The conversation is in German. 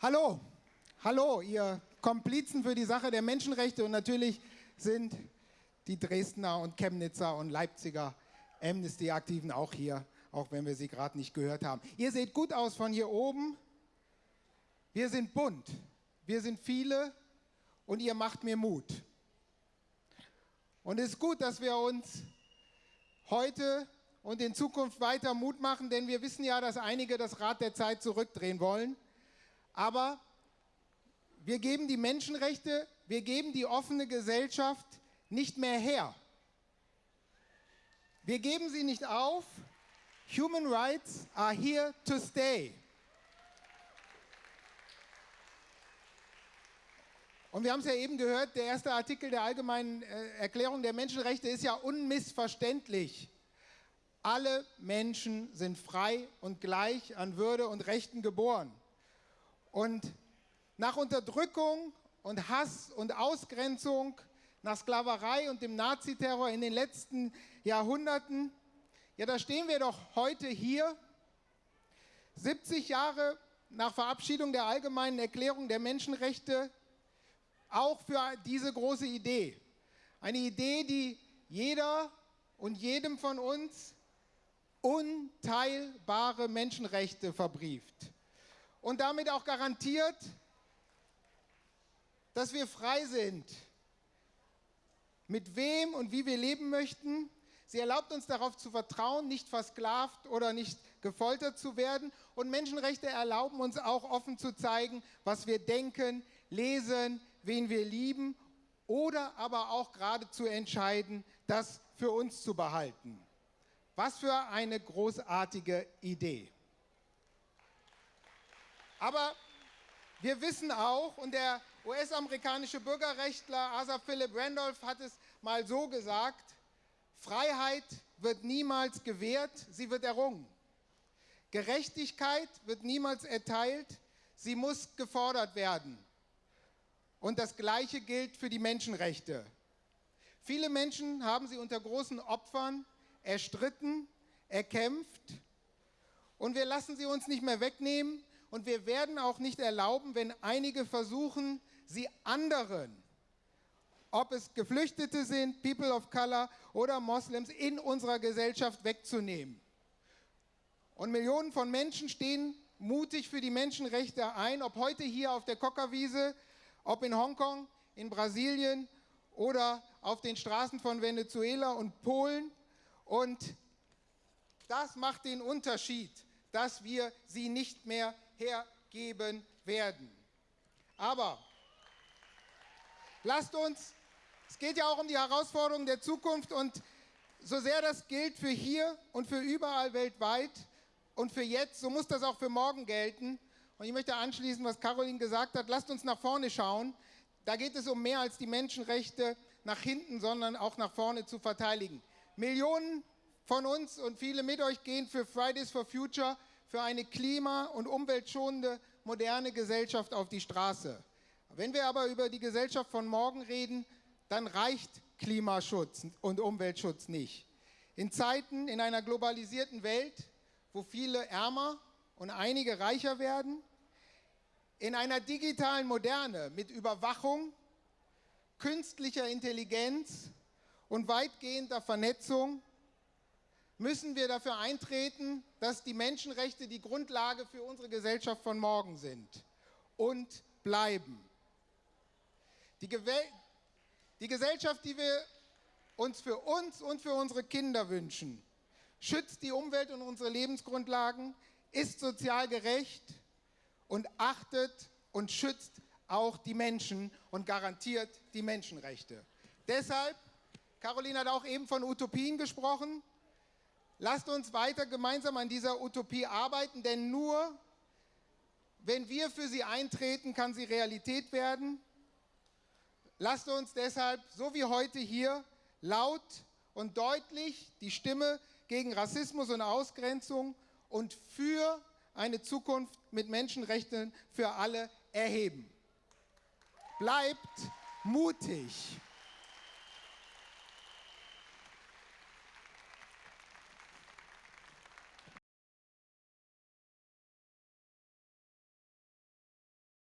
Hallo, hallo, ihr Komplizen für die Sache der Menschenrechte und natürlich sind die Dresdner und Chemnitzer und Leipziger Amnesty-Aktiven auch hier, auch wenn wir sie gerade nicht gehört haben. Ihr seht gut aus von hier oben. Wir sind bunt, wir sind viele und ihr macht mir Mut. Und es ist gut, dass wir uns heute und in Zukunft weiter Mut machen, denn wir wissen ja, dass einige das Rad der Zeit zurückdrehen wollen. Aber wir geben die Menschenrechte, wir geben die offene Gesellschaft nicht mehr her. Wir geben sie nicht auf. Human rights are here to stay. Und wir haben es ja eben gehört, der erste Artikel der Allgemeinen äh, Erklärung der Menschenrechte ist ja unmissverständlich. Alle Menschen sind frei und gleich an Würde und Rechten geboren. Und nach Unterdrückung und Hass und Ausgrenzung, nach Sklaverei und dem Naziterror in den letzten Jahrhunderten, ja, da stehen wir doch heute hier, 70 Jahre nach Verabschiedung der allgemeinen Erklärung der Menschenrechte, auch für diese große Idee. Eine Idee, die jeder und jedem von uns unteilbare Menschenrechte verbrieft und damit auch garantiert, dass wir frei sind, mit wem und wie wir leben möchten. Sie erlaubt uns darauf zu vertrauen, nicht versklavt oder nicht gefoltert zu werden. Und Menschenrechte erlauben uns auch offen zu zeigen, was wir denken, lesen, wen wir lieben oder aber auch gerade zu entscheiden, das für uns zu behalten. Was für eine großartige Idee. Aber wir wissen auch, und der US-amerikanische Bürgerrechtler Asa Philip Randolph hat es mal so gesagt, Freiheit wird niemals gewährt, sie wird errungen. Gerechtigkeit wird niemals erteilt, sie muss gefordert werden. Und das Gleiche gilt für die Menschenrechte. Viele Menschen haben sie unter großen Opfern erstritten, erkämpft und wir lassen sie uns nicht mehr wegnehmen, und wir werden auch nicht erlauben, wenn einige versuchen, sie anderen, ob es Geflüchtete sind, People of Color oder Moslems, in unserer Gesellschaft wegzunehmen. Und Millionen von Menschen stehen mutig für die Menschenrechte ein, ob heute hier auf der Kokkerwiese, ob in Hongkong, in Brasilien oder auf den Straßen von Venezuela und Polen. Und das macht den Unterschied, dass wir sie nicht mehr hergeben werden. Aber lasst uns, es geht ja auch um die Herausforderungen der Zukunft und so sehr das gilt für hier und für überall weltweit und für jetzt, so muss das auch für morgen gelten. Und ich möchte anschließen, was Caroline gesagt hat, lasst uns nach vorne schauen. Da geht es um mehr als die Menschenrechte nach hinten, sondern auch nach vorne zu verteidigen. Millionen von uns und viele mit euch gehen für Fridays for Future für eine klima- und umweltschonende, moderne Gesellschaft auf die Straße. Wenn wir aber über die Gesellschaft von morgen reden, dann reicht Klimaschutz und Umweltschutz nicht. In Zeiten, in einer globalisierten Welt, wo viele ärmer und einige reicher werden, in einer digitalen Moderne mit Überwachung, künstlicher Intelligenz und weitgehender Vernetzung müssen wir dafür eintreten, dass die Menschenrechte die Grundlage für unsere Gesellschaft von morgen sind und bleiben. Die, die Gesellschaft, die wir uns für uns und für unsere Kinder wünschen, schützt die Umwelt und unsere Lebensgrundlagen, ist sozial gerecht und achtet und schützt auch die Menschen und garantiert die Menschenrechte. Deshalb, Caroline hat auch eben von Utopien gesprochen, Lasst uns weiter gemeinsam an dieser Utopie arbeiten, denn nur wenn wir für sie eintreten, kann sie Realität werden. Lasst uns deshalb, so wie heute hier, laut und deutlich die Stimme gegen Rassismus und Ausgrenzung und für eine Zukunft mit Menschenrechten für alle erheben. Bleibt mutig.